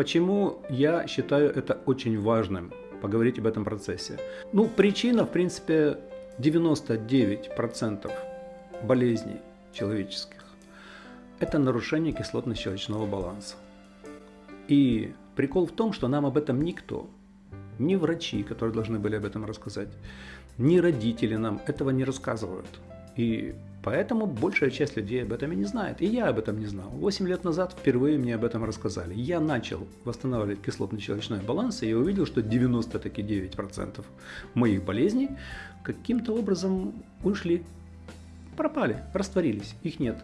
Почему я считаю это очень важным, поговорить об этом процессе? Ну, причина, в принципе, 99% болезней человеческих – это нарушение кислотно-щелочного баланса. И прикол в том, что нам об этом никто, ни врачи, которые должны были об этом рассказать, ни родители нам этого не рассказывают. И поэтому большая часть людей об этом и не знает. И я об этом не знал. 8 лет назад впервые мне об этом рассказали. Я начал восстанавливать кислотно-щелочной баланс, и я увидел, что 99% моих болезней каким-то образом ушли, пропали, растворились, их нет.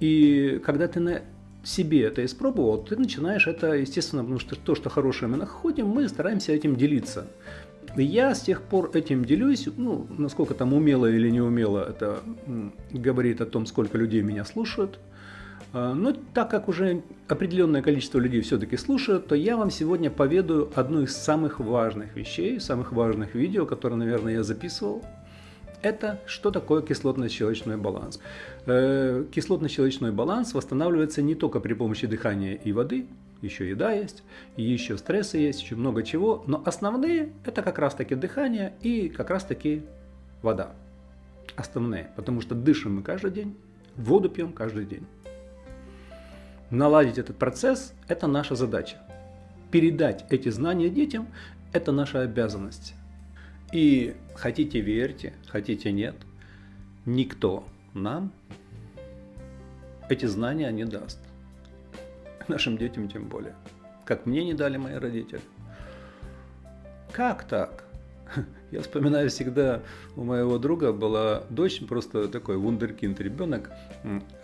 И когда ты на себе это испробовал, ты начинаешь это, естественно, потому что то, что хорошее мы находим, мы стараемся этим делиться. Я с тех пор этим делюсь, ну, насколько там умело или не умело, это говорит о том, сколько людей меня слушают. А, но так как уже определенное количество людей все-таки слушают, то я вам сегодня поведаю одну из самых важных вещей, самых важных видео, которые, наверное, я записывал. Это что такое кислотно-щелочной баланс. Э, кислотно-щелочной баланс восстанавливается не только при помощи дыхания и воды, еще еда есть, еще стрессы есть, еще много чего, но основные это как раз таки дыхание и как раз таки вода. Основные, потому что дышим мы каждый день, воду пьем каждый день. Наладить этот процесс – это наша задача. Передать эти знания детям – это наша обязанность. И хотите верьте, хотите нет, никто нам эти знания не даст. Нашим детям тем более. Как мне не дали мои родители. Как так? Я вспоминаю всегда, у моего друга была дочь, просто такой вундеркинд ребенок.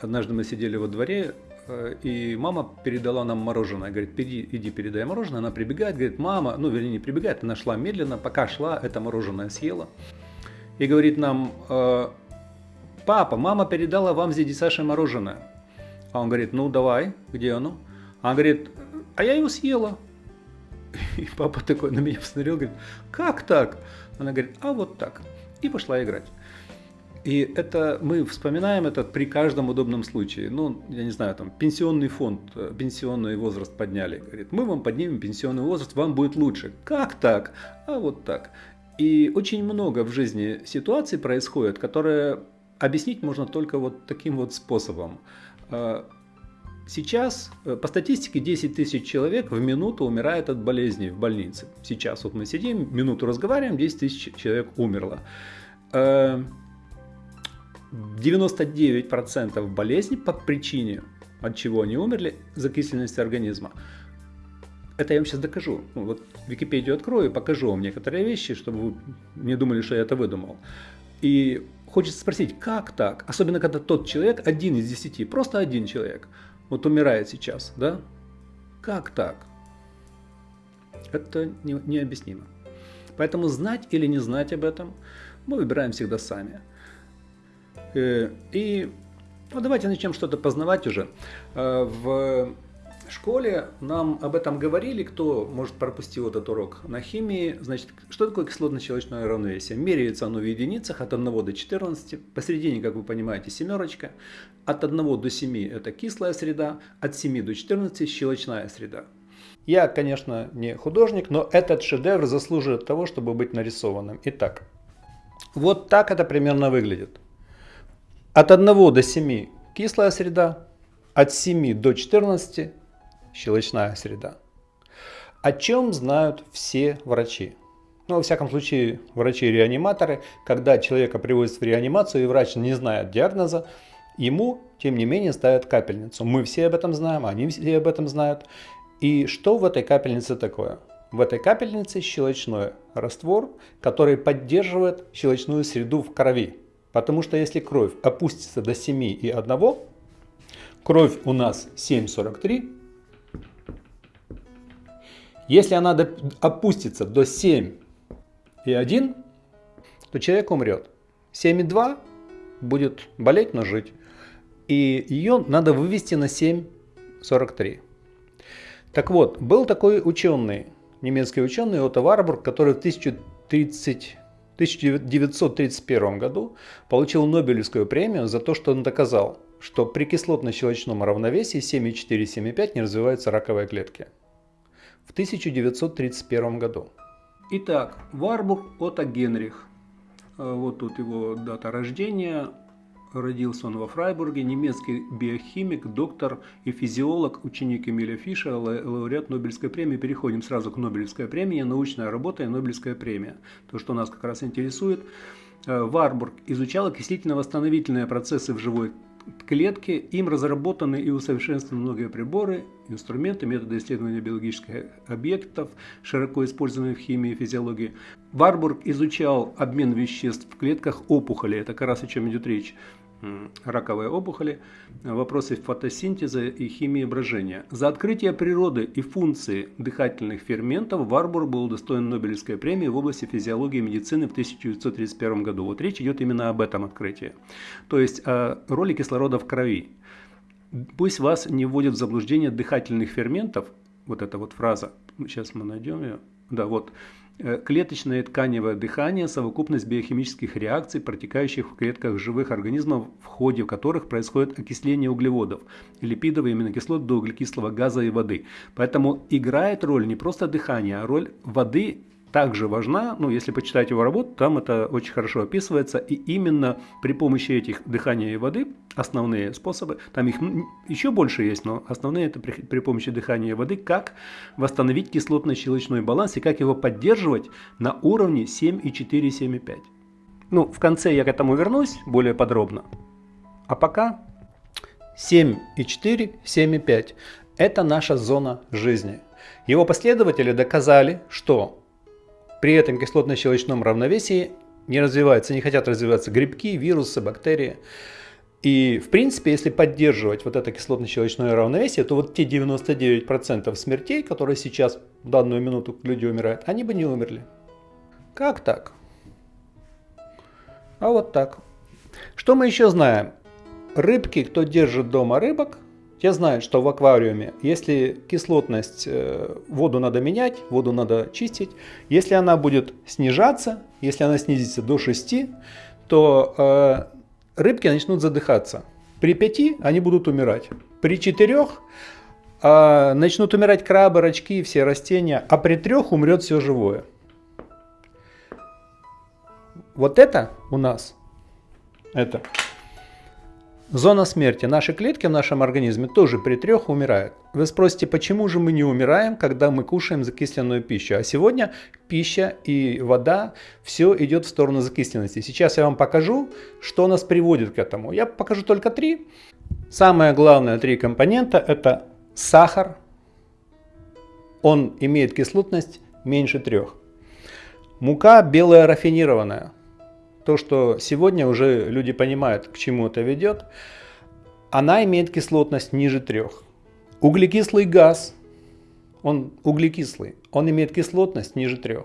Однажды мы сидели во дворе, Э, и мама передала нам мороженое. Говорит, иди, иди передай мороженое. Она прибегает, говорит, мама, ну, вернее, не прибегает, она шла медленно, пока шла, это мороженое съела. И говорит нам, э, папа, мама передала вам с дяди Сашей мороженое. А он говорит, ну, давай, где оно? Она говорит, а я его съела. И папа такой на меня посмотрел, говорит, как так? Она говорит, а вот так. И пошла играть. И это мы вспоминаем это при каждом удобном случае. Ну, я не знаю, там пенсионный фонд, э, пенсионный возраст подняли. Говорит, мы вам поднимем пенсионный возраст, вам будет лучше. Как так? А вот так. И очень много в жизни ситуаций происходит, которые объяснить можно только вот таким вот способом. Сейчас э, по статистике 10 тысяч человек в минуту умирает от болезней в больнице. Сейчас вот мы сидим, минуту разговариваем, 10 тысяч человек умерло. А, 99% болезней по причине, от чего они умерли, закисленности организма. Это я вам сейчас докажу. Ну, вот Википедию открою и покажу вам некоторые вещи, чтобы вы не думали, что я это выдумал. И хочется спросить, как так? Особенно, когда тот человек, один из десяти, просто один человек, вот умирает сейчас, да? Как так? Это не, необъяснимо. Поэтому знать или не знать об этом мы выбираем всегда сами. Э, и ну, давайте начнем что-то познавать уже. Э, в школе нам об этом говорили, кто, может, пропустил этот урок на химии. Значит, что такое кислотно-щелочное равновесие? Меряется оно в единицах от 1 до 14. Посередине, как вы понимаете, семерочка. От 1 до 7 это кислая среда, от 7 до 14 щелочная среда. Я, конечно, не художник, но этот шедевр заслуживает того, чтобы быть нарисованным. Итак, вот так это примерно выглядит. От 1 до 7 кислая среда, от 7 до 14 щелочная среда. О чем знают все врачи? Ну, во всяком случае, врачи-реаниматоры, когда человека привозят в реанимацию и врач не знает диагноза, ему, тем не менее, ставят капельницу. Мы все об этом знаем, они все об этом знают. И что в этой капельнице такое? В этой капельнице щелочной раствор, который поддерживает щелочную среду в крови. Потому что если кровь опустится до 7 и 1, кровь у нас 7,43. Если она опустится до 7 и 1, то человек умрет. 7,2 будет болеть, но жить. И ее надо вывести на 7,43. Так вот, был такой ученый, немецкий ученый Отто Варбург, который в 1030 в 1931 году получил Нобелевскую премию за то, что он доказал, что при кислотно-щелочном равновесии 7,4-7,5 не развиваются раковые клетки. В 1931 году. Итак, Варбург Отто Генрих. Э, вот тут его дата рождения. Родился он во Фрайбурге, немецкий биохимик, доктор и физиолог, ученик Эмиля Фиша, лауреат Нобелевской премии. Переходим сразу к Нобелевской премии, научная работа и Нобелевская премия. То, что нас как раз интересует. Э, Варбург изучал окислительно-восстановительные процессы в живой клетке. Им разработаны и усовершенствованы многие приборы, инструменты, методы исследования биологических объектов, широко используемые в химии и физиологии. Варбург изучал обмен веществ в клетках опухоли, это как раз о чем идет речь раковые опухоли, вопросы фотосинтеза и химии брожения. За открытие природы и функции дыхательных ферментов Варбур был удостоен Нобелевской премии в области физиологии и медицины в 1931 году. Вот речь идет именно об этом открытии. То есть о роли кислорода в крови. Пусть вас не вводит в заблуждение дыхательных ферментов, вот эта вот фраза, сейчас мы найдем ее, да, вот, Э, клеточное тканевое дыхание – совокупность биохимических реакций, протекающих в клетках живых организмов, в ходе которых происходит окисление углеводов, липидов и аминокислот до углекислого газа и воды. Поэтому играет роль не просто дыхание, а роль воды также важна, ну, если почитать его работу, там это очень хорошо описывается, и именно при помощи этих дыхания и воды, основные способы, там их еще больше есть, но основные это при, при помощи дыхания и воды, как восстановить кислотно-щелочной баланс и как его поддерживать на уровне 7,4-7,5. Ну, в конце я к этому вернусь более подробно. А пока 7,4, 7,5 – это наша зона жизни. Его последователи доказали, что при этом кислотно-щелочном равновесии не развиваются, не хотят развиваться грибки, вирусы, бактерии. И, в принципе, если поддерживать вот это кислотно-щелочное равновесие, то вот те 99% смертей, которые сейчас в данную минуту люди умирают, они бы не умерли. Как так? А вот так. Что мы еще знаем? Рыбки, кто держит дома рыбок, те знают, что в аквариуме, если кислотность, э, воду надо менять, воду надо чистить, если она будет снижаться, если она снизится до 6, то э, рыбки начнут задыхаться. При 5 они будут умирать. При 4 э, начнут умирать крабы, рачки, все растения, а при 3 умрет все живое. Вот это у нас, это Зона смерти. Наши клетки в нашем организме тоже при трех умирают. Вы спросите, почему же мы не умираем, когда мы кушаем закисленную пищу? А сегодня пища и вода, все идет в сторону закисленности. Сейчас я вам покажу, что нас приводит к этому. Я покажу только три. Самое главное три компонента это сахар. Он имеет кислотность меньше трех. Мука белая рафинированная то, что сегодня уже люди понимают, к чему это ведет, она имеет кислотность ниже 3. Углекислый газ, он углекислый, он имеет кислотность ниже 3.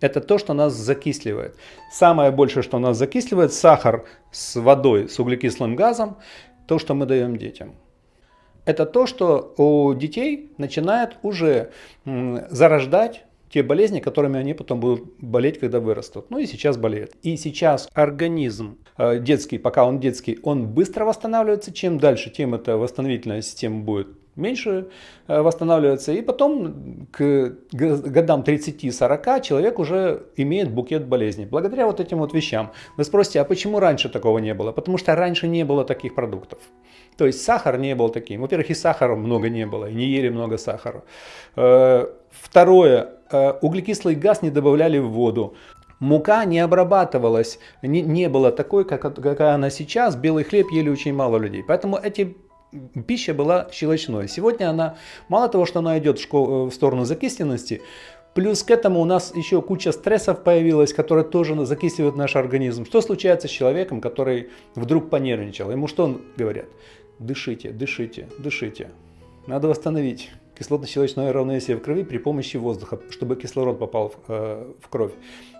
Это то, что нас закисливает. Самое большее, что нас закисливает, сахар с водой, с углекислым газом, то, что мы даем детям. Это то, что у детей начинает уже зарождать те болезни, которыми они потом будут болеть, когда вырастут. Ну и сейчас болеют. И сейчас организм э, детский, пока он детский, он быстро восстанавливается. Чем дальше, тем эта восстановительная система будет меньше э, восстанавливаться. И потом к годам 30-40 человек уже имеет букет болезней. Благодаря вот этим вот вещам. Вы спросите, а почему раньше такого не было? Потому что раньше не было таких продуктов. То есть сахар не был таким. Во-первых, и сахара много не было, и не ели много сахара. Э, второе, э, углекислый газ не добавляли в воду. Мука не обрабатывалась, не, не было такой, как, какая она сейчас. Белый хлеб ели очень мало людей. Поэтому эти пища была щелочной. Сегодня она, мало того, что она идет школ, в сторону закисленности, плюс к этому у нас еще куча стрессов появилась, которые тоже закисливают наш организм. Что случается с человеком, который вдруг понервничал? Ему что говорят? Дышите, дышите, дышите. Надо восстановить кислотно-щелочное равновесие в крови при помощи воздуха, чтобы кислород попал в, э, в кровь.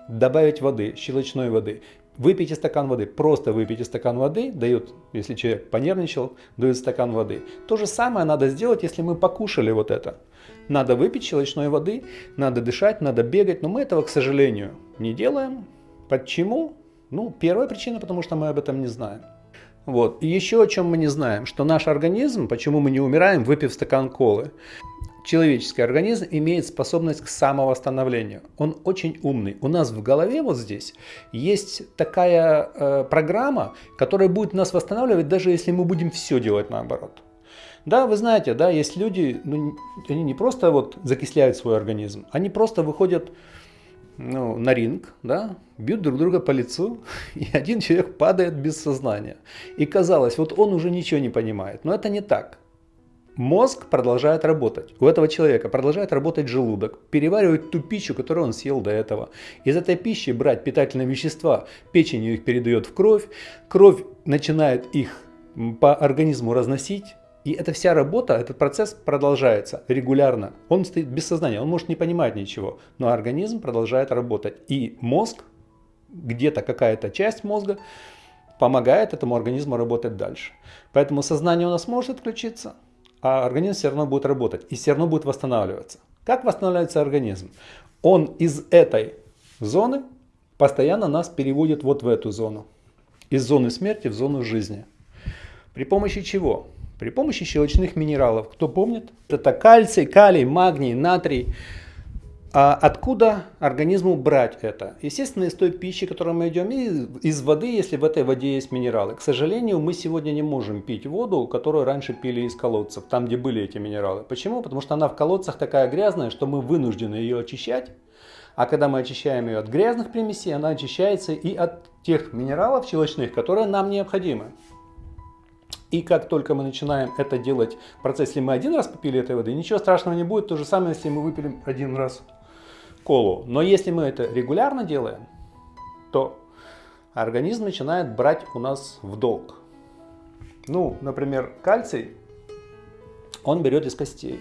Добавить воды, щелочной воды. Выпейте стакан воды, просто выпейте стакан воды, дают, если человек понервничал, дают стакан воды. То же самое надо сделать, если мы покушали вот это. Надо выпить щелочной воды, надо дышать, надо бегать, но мы этого, к сожалению, не делаем. Почему? Ну, первая причина, потому что мы об этом не знаем. Вот. И еще о чем мы не знаем, что наш организм, почему мы не умираем, выпив стакан колы. Человеческий организм имеет способность к самовосстановлению. Он очень умный. У нас в голове вот здесь есть такая э, программа, которая будет нас восстанавливать, даже если мы будем все делать наоборот. Да, вы знаете, да, есть люди, ну, они не просто вот закисляют свой организм, они просто выходят ну, на ринг, да, бьют друг друга по лицу, и один человек падает без сознания. И казалось, вот он уже ничего не понимает. Но это не так. Мозг продолжает работать. У этого человека продолжает работать желудок, переваривать ту пищу, которую он съел до этого. Из этой пищи брать питательные вещества, печенью их передает в кровь, кровь начинает их по организму разносить, и эта вся работа, этот процесс продолжается регулярно. Он стоит без сознания, он может не понимать ничего, но организм продолжает работать. И мозг, где-то какая-то часть мозга, помогает этому организму работать дальше. Поэтому сознание у нас может отключиться, а организм все равно будет работать и все равно будет восстанавливаться. Как восстанавливается организм? Он из этой зоны постоянно нас переводит вот в эту зону. Из зоны смерти в зону жизни. При помощи чего? При помощи щелочных минералов. Кто помнит? Это кальций, калий, магний, натрий. А откуда организму брать это? Естественно, из той пищи, которую мы идем, и из воды, если в этой воде есть минералы. К сожалению, мы сегодня не можем пить воду, которую раньше пили из колодцев, там, где были эти минералы. Почему? Потому что она в колодцах такая грязная, что мы вынуждены ее очищать. А когда мы очищаем ее от грязных примесей, она очищается и от тех минералов щелочных, которые нам необходимы. И как только мы начинаем это делать в процессе, если мы один раз попили этой воды, ничего страшного не будет. То же самое, если мы выпили один раз колу. Но если мы это регулярно делаем, то организм начинает брать у нас в долг. Ну, например, кальций он берет из костей.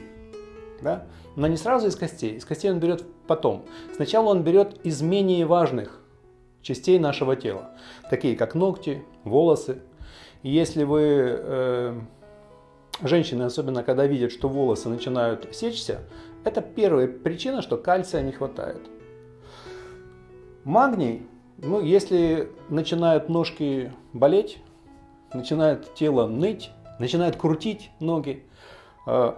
Да? Но не сразу из костей. Из костей он берет потом. Сначала он берет из менее важных частей нашего тела, такие как ногти, волосы, если вы, э, женщины, особенно когда видят, что волосы начинают сечься, это первая причина, что кальция не хватает. Магний, ну, если начинают ножки болеть, начинает тело ныть, начинает крутить ноги, э,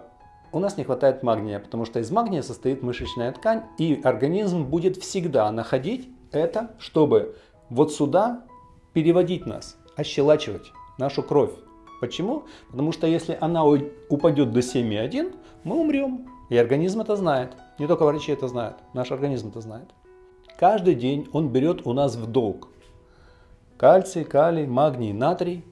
у нас не хватает магния, потому что из магния состоит мышечная ткань, и организм будет всегда находить это, чтобы вот сюда переводить нас, ощелачивать нашу кровь. Почему? Потому что если она упадет до 7,1, мы умрем. И организм это знает. Не только врачи это знают, наш организм это знает. Каждый день он берет у нас в долг кальций, калий, магний, натрий.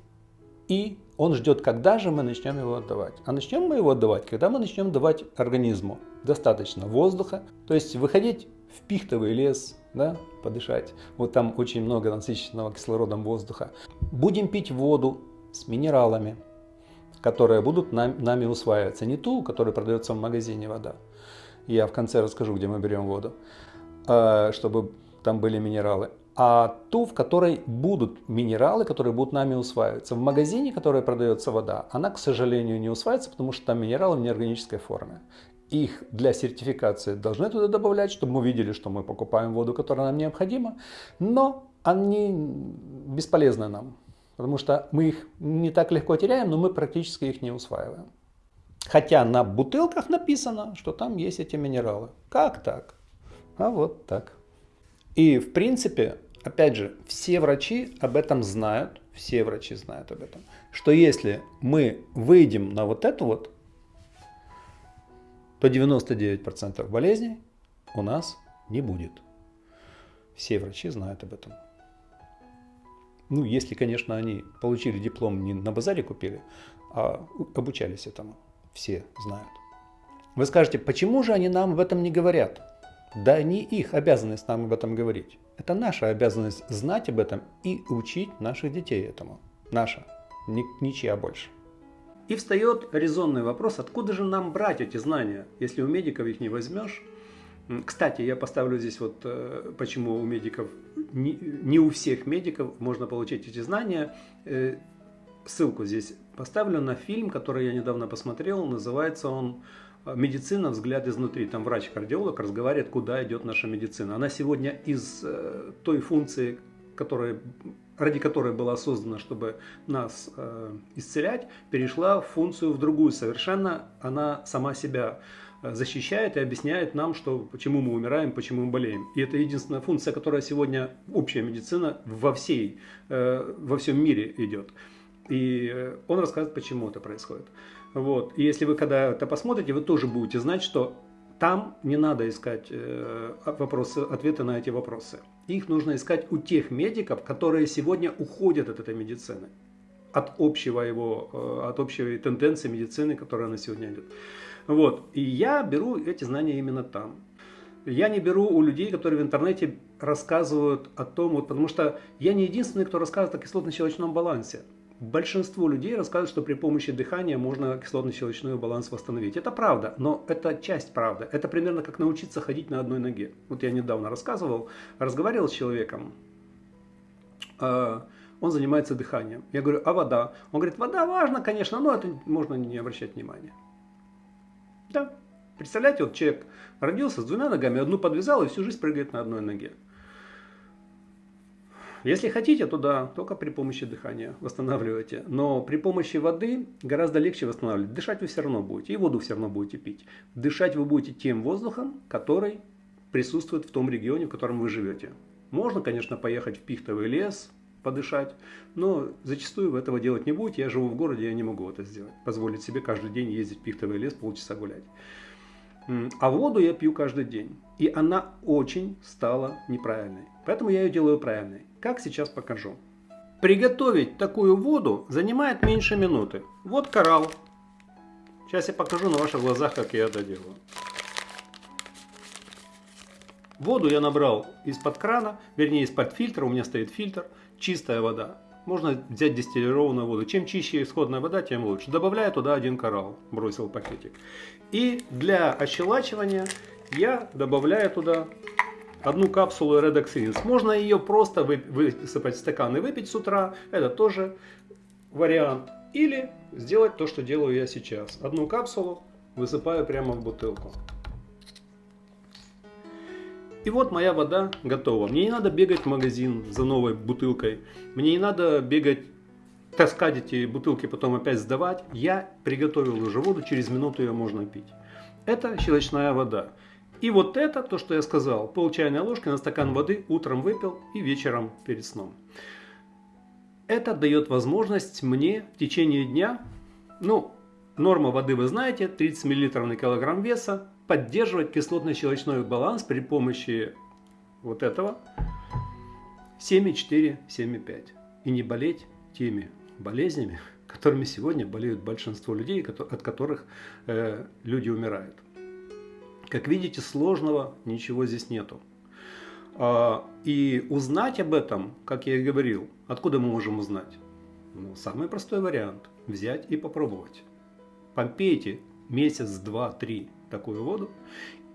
И он ждет, когда же мы начнем его отдавать. А начнем мы его отдавать, когда мы начнем давать организму достаточно воздуха. То есть выходить в пихтовый лес, да, подышать. Вот там очень много насыщенного кислородом воздуха. Будем пить воду с минералами, которые будут нам, нами усваиваться. Не ту, которая продается в магазине вода. Я в конце расскажу, где мы берем воду, а, чтобы там были минералы. А ту, в которой будут минералы, которые будут нами усваиваться. В магазине, который продается вода, она, к сожалению, не усваивается, потому что там минералы в неорганической форме их для сертификации должны туда добавлять, чтобы мы видели, что мы покупаем воду, которая нам необходима, но они бесполезны нам, потому что мы их не так легко теряем, но мы практически их не усваиваем. Хотя на бутылках написано, что там есть эти минералы. Как так? А вот так. И в принципе, опять же, все врачи об этом знают, все врачи знают об этом, что если мы выйдем на вот эту вот то 99% болезней у нас не будет. Все врачи знают об этом. Ну, если, конечно, они получили диплом не на базаре купили, а обучались этому. Все знают. Вы скажете, почему же они нам об этом не говорят? Да не их обязанность нам об этом говорить. Это наша обязанность знать об этом и учить наших детей этому. Наша, ничья больше. И встает резонный вопрос, откуда же нам брать эти знания, если у медиков их не возьмешь. Кстати, я поставлю здесь вот, э, почему у медиков, не, у всех медиков можно получить эти знания. Э, ссылку здесь поставлю на фильм, который я недавно посмотрел, называется он медицина взгляд изнутри. Там врач-кардиолог разговаривает, куда идет наша медицина. Она сегодня из э, той функции, которая, ради которой была создана, чтобы нас э, исцелять, перешла в функцию в другую совершенно. Она сама себя э, защищает и объясняет нам, что, почему мы умираем, почему мы болеем. И это единственная функция, которая сегодня общая медицина во, всей, э, во всем мире идет. И э, он рассказывает, почему это происходит. Вот. И если вы когда это посмотрите, вы тоже будете знать, что там не надо искать э, вопросы, ответы на эти вопросы. Их нужно искать у тех медиков, которые сегодня уходят от этой медицины, от общего его, э, от общей тенденции медицины, которая на сегодня идет. Вот. И я беру эти знания именно там. Я не беру у людей, которые в интернете рассказывают о том, вот, потому что я не единственный, кто рассказывает о кислотно-щелочном балансе. Большинство людей рассказывают, что при помощи дыхания можно кислотно-щелочной баланс восстановить. Это правда, но это часть правды. Это примерно как научиться ходить на одной ноге. Вот я недавно рассказывал, разговаривал с человеком, э, он занимается дыханием. Я говорю, а вода? Он говорит, вода важна, конечно, но это можно не обращать внимания. Да, представляете, вот человек родился с двумя ногами, одну подвязал и всю жизнь прыгает на одной ноге. Если хотите, то да, только при помощи дыхания восстанавливайте. Но при помощи воды гораздо легче восстанавливать. Дышать вы все равно будете, и воду все равно будете пить. Дышать вы будете тем воздухом, который присутствует в том регионе, в котором вы живете. Можно, конечно, поехать в пихтовый лес, подышать, но зачастую вы этого делать не будете. Я живу в городе, я не могу это сделать. Позволить себе каждый день ездить в пихтовый лес, полчаса гулять. А воду я пью каждый день. И она очень стала неправильной. Поэтому я ее делаю правильной. Как сейчас покажу. Приготовить такую воду занимает меньше минуты. Вот коралл. Сейчас я покажу на ваших глазах, как я это делаю. Воду я набрал из-под крана, вернее из-под фильтра, у меня стоит фильтр, чистая вода. Можно взять дистиллированную воду. Чем чище исходная вода, тем лучше. Добавляю туда один коралл, бросил пакетик. И для ощелачивания я добавляю туда одну капсулу Rinse. Можно ее просто высыпать в стакан и выпить с утра. Это тоже вариант. Или сделать то, что делаю я сейчас. Одну капсулу высыпаю прямо в бутылку. И вот моя вода готова. Мне не надо бегать в магазин за новой бутылкой. Мне не надо бегать, таскать эти бутылки, потом опять сдавать. Я приготовил уже воду, через минуту ее можно пить. Это щелочная вода. И вот это, то, что я сказал, пол чайной ложки на стакан воды утром выпил и вечером перед сном. Это дает возможность мне в течение дня, ну, норма воды вы знаете, 30 мл на килограмм веса, поддерживать кислотно-щелочной баланс при помощи вот этого 7,4-7,5. И не болеть теми болезнями, которыми сегодня болеют большинство людей, от которых э, люди умирают. Как видите, сложного ничего здесь нету. А, и узнать об этом, как я и говорил, откуда мы можем узнать? Ну, самый простой вариант – взять и попробовать. Попейте месяц, два, три такую воду,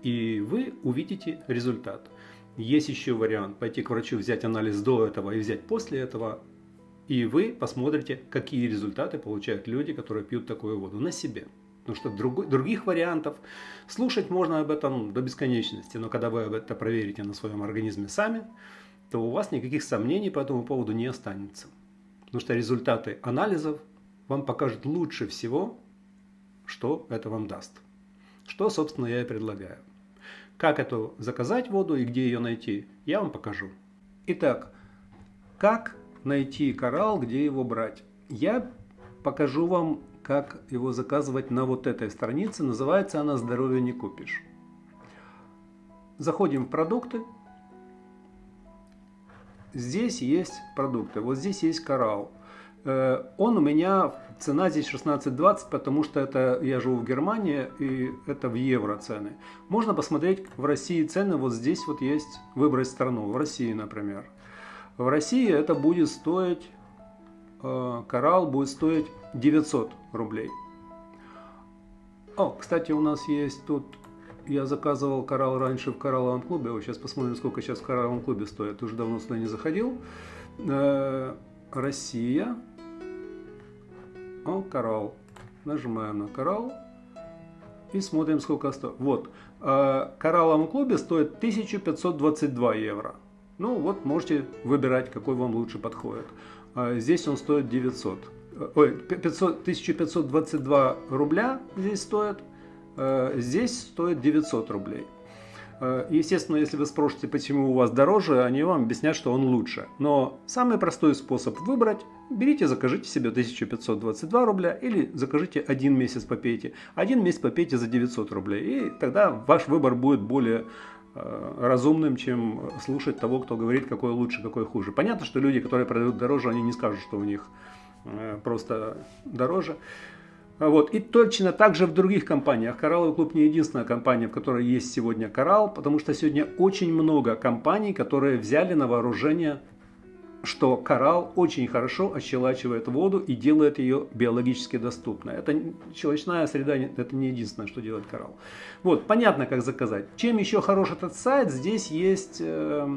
и вы увидите результат. Есть еще вариант пойти к врачу, взять анализ до этого и взять после этого, и вы посмотрите, какие результаты получают люди, которые пьют такую воду на себе. Потому что друг, других вариантов слушать можно об этом до бесконечности, но когда вы это проверите на своем организме сами, то у вас никаких сомнений по этому поводу не останется. Потому что результаты анализов вам покажут лучше всего, что это вам даст. Что, собственно, я и предлагаю. Как эту заказать воду и где ее найти, я вам покажу. Итак, как найти коралл, где его брать? Я покажу вам как его заказывать на вот этой странице. Называется она «Здоровье не купишь». Заходим в продукты. Здесь есть продукты. Вот здесь есть коралл. Э, он у меня, цена здесь 16.20, потому что это я живу в Германии, и это в евро цены. Можно посмотреть в России цены, вот здесь вот есть, выбрать страну, в России, например. В России это будет стоить Э, коралл будет стоить 900 рублей. О, кстати, у нас есть тут, я заказывал коралл раньше в коралловом клубе, вот сейчас посмотрим, сколько сейчас в коралловом клубе стоит, уже давно сюда не заходил. Э, Россия, о, коралл, нажимаем на коралл, И смотрим, сколько стоит. Вот, э, коралловом клубе стоит 1522 евро. Ну вот, можете выбирать, какой вам лучше подходит. А здесь он стоит 900. Ой, 500, 1522 рубля здесь стоит. Э, здесь стоит 900 рублей. Э, естественно, если вы спросите, почему у вас дороже, они вам объяснят, что он лучше. Но самый простой способ выбрать, берите, закажите себе 1522 рубля или закажите один месяц попейте. Один месяц попейте за 900 рублей. И тогда ваш выбор будет более э, разумным, чем слушать того, кто говорит, какой лучше, какой хуже. Понятно, что люди, которые продают дороже, они не скажут, что у них просто дороже. Вот. И точно так же в других компаниях. Коралловый клуб не единственная компания, в которой есть сегодня коралл, потому что сегодня очень много компаний, которые взяли на вооружение, что коралл очень хорошо ощелачивает воду и делает ее биологически доступной. Это щелочная среда, это не единственное, что делает коралл. Вот, понятно, как заказать. Чем еще хорош этот сайт? Здесь есть э,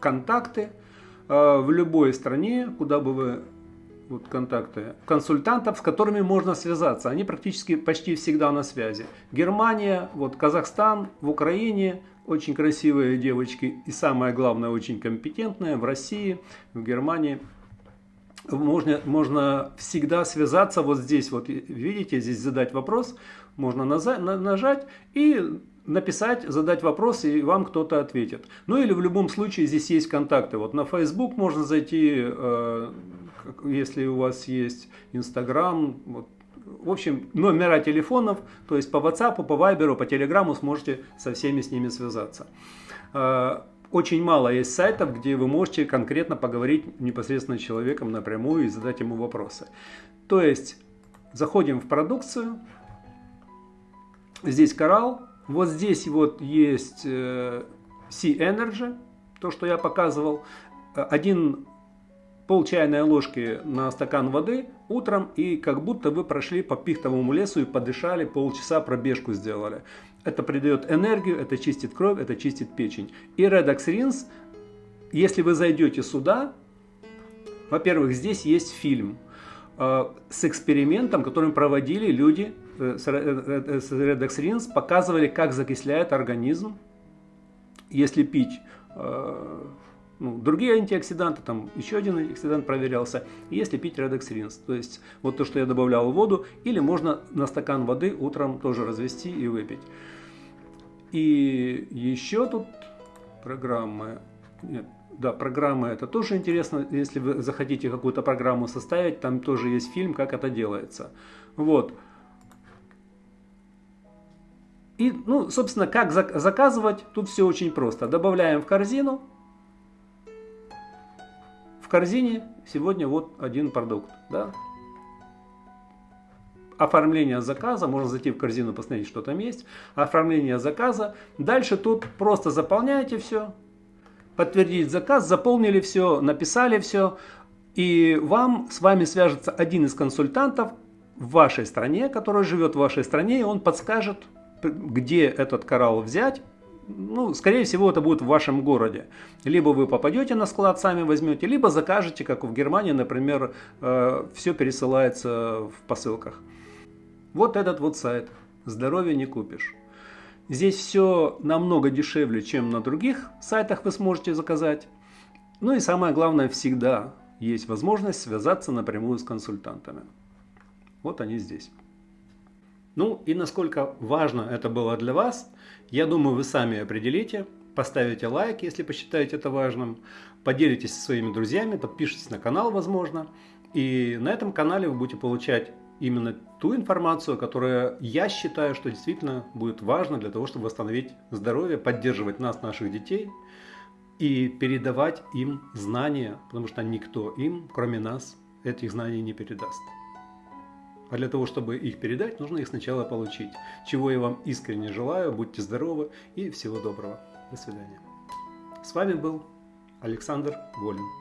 контакты э, в любой стране, куда бы вы вот контакты консультантов, с которыми можно связаться. Они практически почти всегда на связи. Германия, вот Казахстан, в Украине очень красивые девочки и самое главное очень компетентные в России, в Германии. Можно, можно всегда связаться вот здесь, вот видите, здесь задать вопрос, можно нажать и написать, задать вопрос, и вам кто-то ответит. Ну или в любом случае здесь есть контакты. Вот на Facebook можно зайти, э, если у вас есть Instagram, вот, в общем, номера телефонов, то есть по WhatsApp, по Viber, по Telegram сможете со всеми с ними связаться. Э, очень мало есть сайтов, где вы можете конкретно поговорить непосредственно с человеком напрямую и задать ему вопросы. То есть, заходим в продукцию, здесь коралл, вот здесь вот есть э, Sea Energy, то, что я показывал. Один пол чайной ложки на стакан воды утром, и как будто вы прошли по пихтовому лесу и подышали, полчаса пробежку сделали. Это придает энергию, это чистит кровь, это чистит печень. И Redox Rinse, если вы зайдете сюда, во-первых, здесь есть фильм э, с экспериментом, который проводили люди э, с Redox Rinse, показывали, как закисляет организм, если пить э, ну, другие антиоксиданты, там еще один антиоксидант проверялся, если пить Rinse. То есть вот то, что я добавлял в воду, или можно на стакан воды утром тоже развести и выпить. И еще тут программы, нет, да, программы это тоже интересно, если вы захотите какую-то программу составить, там тоже есть фильм, как это делается. Вот. И, ну, собственно, как заказывать, тут все очень просто. Добавляем в корзину, корзине сегодня вот один продукт. Да? Оформление заказа, можно зайти в корзину, посмотреть, что там есть. Оформление заказа. Дальше тут просто заполняете все. Подтвердить заказ, заполнили все, написали все. И вам, с вами свяжется один из консультантов в вашей стране, который живет в вашей стране, и он подскажет, где этот коралл взять, ну, скорее всего, это будет в вашем городе. Либо вы попадете на склад, сами возьмете, либо закажете, как в Германии, например, э, все пересылается в посылках. Вот этот вот сайт. Здоровье не купишь. Здесь все намного дешевле, чем на других сайтах вы сможете заказать. Ну и самое главное, всегда есть возможность связаться напрямую с консультантами. Вот они здесь. Ну и насколько важно это было для вас, я думаю, вы сами определите. Поставите лайк, если посчитаете это важным. Поделитесь со своими друзьями, подпишитесь на канал, возможно. И на этом канале вы будете получать именно ту информацию, которая я считаю, что действительно будет важна для того, чтобы восстановить здоровье, поддерживать нас, наших детей и передавать им знания, потому что никто им, кроме нас, этих знаний не передаст. А для того, чтобы их передать, нужно их сначала получить. Чего я вам искренне желаю. Будьте здоровы и всего доброго. До свидания. С вами был Александр Волин.